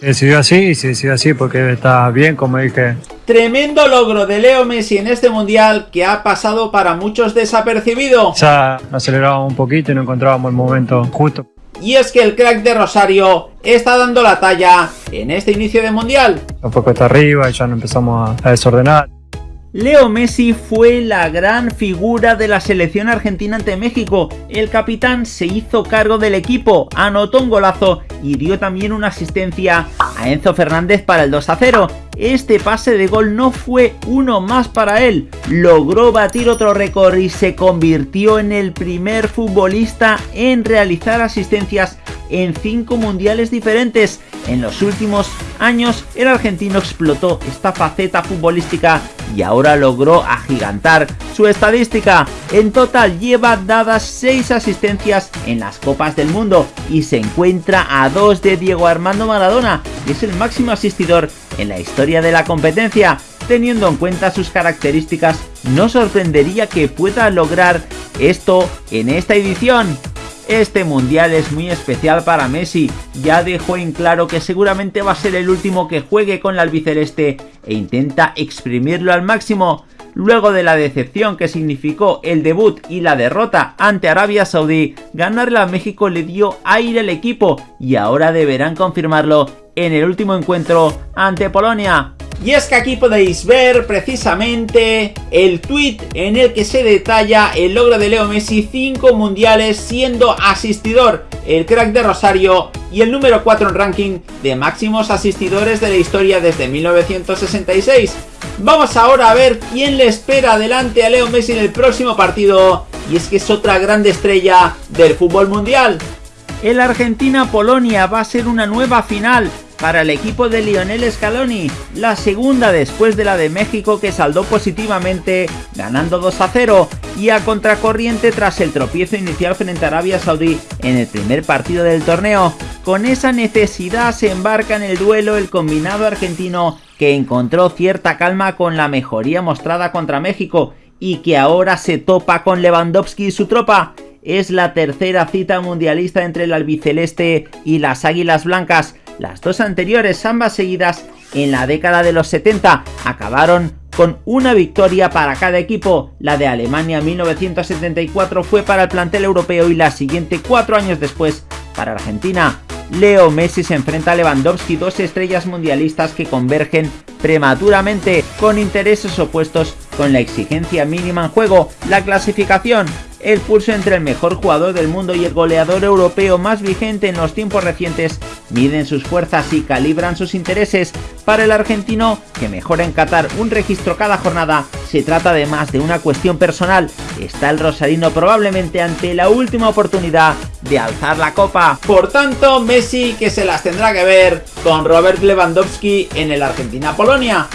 Se decidió así y se decidió así porque está bien, como dije. Tremendo logro de Leo Messi en este mundial que ha pasado para muchos desapercibido. Ya acelerábamos un poquito y no encontrábamos el momento justo. Y es que el crack de Rosario está dando la talla en este inicio de mundial. Un poco está arriba y ya no empezamos a desordenar. Leo Messi fue la gran figura de la selección argentina ante México. El capitán se hizo cargo del equipo, anotó un golazo y dio también una asistencia a Enzo Fernández para el 2 a 0. Este pase de gol no fue uno más para él, logró batir otro récord y se convirtió en el primer futbolista en realizar asistencias en cinco mundiales diferentes. En los últimos años el argentino explotó esta faceta futbolística y ahora logró agigantar su estadística. En total lleva dadas 6 asistencias en las Copas del Mundo y se encuentra a 2 de Diego Armando Maradona, que es el máximo asistidor en la historia de la competencia. Teniendo en cuenta sus características, no sorprendería que pueda lograr esto en esta edición. Este mundial es muy especial para Messi, ya dejó en claro que seguramente va a ser el último que juegue con la albiceleste e intenta exprimirlo al máximo. Luego de la decepción que significó el debut y la derrota ante Arabia Saudí, ganarle a México le dio aire al equipo y ahora deberán confirmarlo en el último encuentro ante Polonia. Y es que aquí podéis ver precisamente el tweet en el que se detalla el logro de Leo Messi 5 mundiales siendo asistidor el crack de Rosario y el número 4 en ranking de máximos asistidores de la historia desde 1966. Vamos ahora a ver quién le espera adelante a Leo Messi en el próximo partido y es que es otra grande estrella del fútbol mundial. El Argentina-Polonia va a ser una nueva final para el equipo de Lionel Scaloni, la segunda después de la de México que saldó positivamente ganando 2 a 0 y a contracorriente tras el tropiezo inicial frente a Arabia Saudí en el primer partido del torneo. Con esa necesidad se embarca en el duelo el combinado argentino que encontró cierta calma con la mejoría mostrada contra México y que ahora se topa con Lewandowski y su tropa es la tercera cita mundialista entre el albiceleste y las águilas blancas. Las dos anteriores, ambas seguidas en la década de los 70, acabaron con una victoria para cada equipo. La de Alemania 1974 fue para el plantel europeo y la siguiente cuatro años después para Argentina. Leo Messi se enfrenta a Lewandowski, dos estrellas mundialistas que convergen prematuramente con intereses opuestos con la exigencia mínima en juego, la clasificación el pulso entre el mejor jugador del mundo y el goleador europeo más vigente en los tiempos recientes miden sus fuerzas y calibran sus intereses. Para el argentino, que mejora en Qatar un registro cada jornada, se trata además de una cuestión personal. Está el rosarino probablemente ante la última oportunidad de alzar la copa. Por tanto, Messi que se las tendrá que ver con Robert Lewandowski en el Argentina-Polonia.